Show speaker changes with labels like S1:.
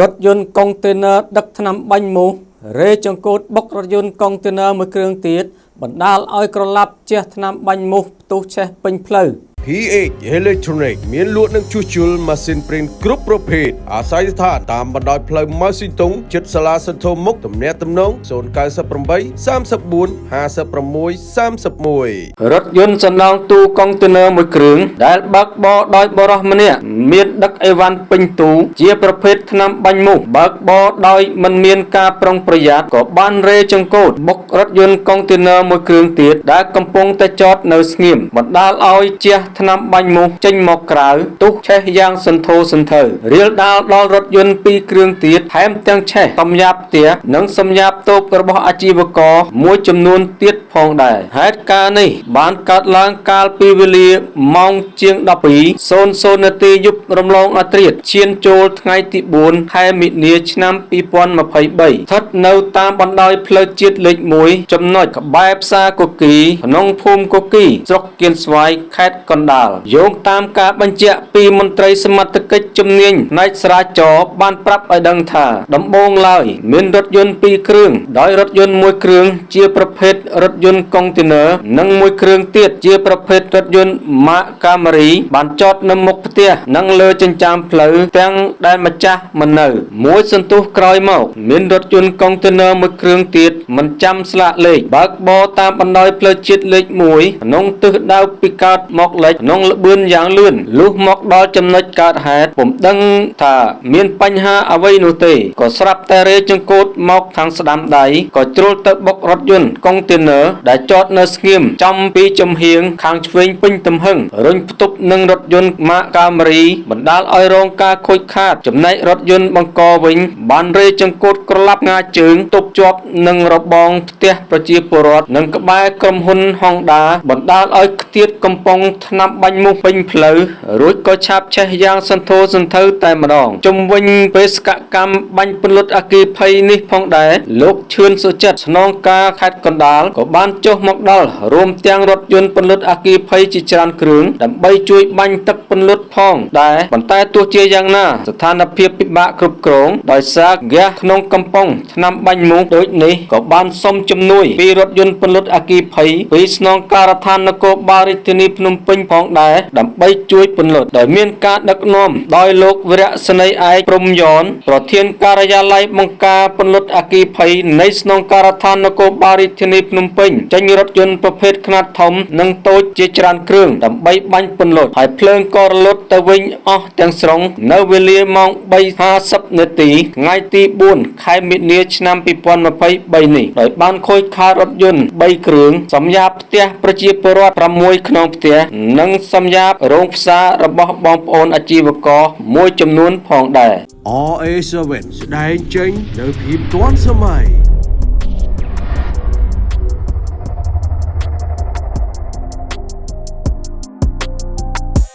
S1: រថយន្តកុងតេន័រដឹកថ្នាំបាញ់មូសរេចង្កូតបុករថយន្តកុងតេន័រមួយគ្រឿងទៀតបណ្ដាលឲ្យក្រឡាប់ជះថ្នាំបាញ់មូសផ្ទុះឆេះពេញផ្លូវ
S2: PH Electronic មានលក់និងជួសជុលម៉ាស៊ីនព្រីនគ្រប់ប្រភេទអាស្រ័យស្ថានតាមបណ្ដោយផ្លូវម៉ៅស៊ីតុងជិតសាលាសន្ធោមុខទំនាក់ទំនង098 34 56 31
S1: រថយន្តសណ្ដោងទូកុងតេន័រមួយគ្រឿងដែលបើកបរដោយបរិសម្នាក់មានដឹកអីវ៉ាន់ពេញទូជាប្រភេទថ្នាំបាញ់មូសបើកបរដោយមិនមានការប្រុងប្រយ័ត្នក៏បានរេចង្កូតបុករថយន្តកុងតេន័រមួយគ្រឿងទៀតដែលកំពុងតែចតនៅស្ងៀមបណ្ដាលឲ្យជះថ្នាំបាញ់មូសចេញមកក្រៅទុះឆេះយ៉ាងសន្ធោសន្ធៅរៀលដាលដល់រថយន្តពីរគ្រឿងទៀតថែមទាំងឆេះសំញាប់ផ្ទះនិងសំញាប់តូបរបស់អាជីវករមួយចំនួនទៀត ផងដែរហេតុការណ៍នេះបានកើតឡើងកាលពីវេលាម៉ោងជាង12:00នាទីយប់រំលងអត្រាតឈានចូលថ្ងៃទី4ខែមិនិនាឆ្នាំ2023ស្ថិតនៅតាមបណ្ដោយផ្លូវជាតិលេខ1ចំណុចក្បែរផ្សារគគីក្នុងភូមិគគីស្រុកគៀនស្វាយខេត្តកណ្ដាលយោងតាមការបញ្ជាក់ពីមន្ត្រីសមត្ថកិច្ចជំនាញផ្នែកស្រាវចរបានប្រាប់ឲ្យដឹងថាដំបូងឡើយ មានរថយន្ត2គ្រឿងដោយរថយន្តមួយគ្រឿងជាប្រភេទរថយន្តកុងតេន័រនិងមួយគ្រឿងទៀតជាប្រភេទរថយន្តម៉ាកកាមេរីបានចតនៅមុខផ្ទះនិងលើចិញ្ចើមផ្លូវទាំងដែលម្ចាស់មិននៅ មួយសន្ទុះក្រោយមកមានរថយន្តកុងតេន័រមួយគ្រឿងទៀតមិនចាំស្លាកលេខបើកបរតាមបណ្ដោយផ្លូវជាតិលេខ1ក្នុងទិសដៅពីកើតមកលិចក្នុងល្បឿនយ៉ាងលឿនលុះមកដល់ចំណុចកើតហេតុពុំដឹងថាមានបញ្ហាអ្វីនោះទេក៏ស្រាប់តែរេចង្កូតមកខាងស្ដាំដៃក៏ជ្រុលទៅបុករថយន្តកុងតេន័រដែលចតនៅស្ងៀមចំពីចំហៀងខាងឆ្វេងពេញទំហឹងរុញផ្ទុបនឹងរថយន្តម៉ាកកាមេរីបណ្ដាលឲ្យរងការខូចខាត ចំណែករថយន្តបង្កវិញ បានរេចង្កូតក្រឡាប់ងាជើងទប់ជាប់នឹងរបងផ្ទះប្រជាពលរដ្ឋនិងក្បែរក្រុមហ៊ុនហុងដាបណ្ដាលឲ្យខ្ទាតកំប៉ុងថ្នាំបាញ់មូសពេញផ្លូវរួចក៏ឆាបឆេះយ៉ាងសន្ធោសន្ធៅតែម្ដងជុំវិញបេសកកម្មបាញ់ពន្លត់អគិភ័យនេះផងដែរលោកឈឿនសុចិត្តស្នងការខេត្តកណ្ដាលក៏បានចុះមកដល់រួមទាំងរថយន្តពន្លត់អគិភ័យជាច្រើនគ្រឿងដើម្បីជួយបាញ់ទឹក ពន្លត់ផងដែរប៉ុន្តែទោះជាយ៉ាងណា ស្ថានភាពពិបាកគ្រប់គ្រងដោយសារហ្គាសក្នុងកំប៉ុងថ្នាំបាញ់មូសដូចនេះក៏បានសុំជំនួយពីរថយន្តពន្លត់អគិភ័យពីស្នងការដ្ឋាននគរបាលរាជធានីភ្នំពេញផងដែរដើម្បីជួយពន្លត់ដោយមានការដឹកនាំដោយលោកវរៈស្នីឯកព្រំយ៉នប្រធានការិយាល័យបង្ការពន្លត់អគិភ័យនៃស្នងការដ្ឋាននគរបាលរាជធានីភ្នំពេញចេញរថយន្តប្រភេទខ្នាតធំនិងតូចជាច្រើនគ្រឿងដើម្បីបាញ់ពន្លត់ហើយភ្លើងក៏រលត់ទៅវិញអស់ទាំងស្រុង នៅវេលាម៉ោង3:50នាទីថ្ងៃទី4ខែមិនិនាឆ្នាំ2023នេះដោយបានខូចខាតរថយន្ត3គ្រឿងសម្រាប់ផ្ទះប្រជាពលរដ្ឋ6ក្នុងផ្ទះនិងសម្រាប់រោងផ្សាររបស់បងប្អូនអាជីវករមួយចំនួនផងដែរ
S2: RA7 ស្ដែងចេញនៅភាពទាន់សម័យ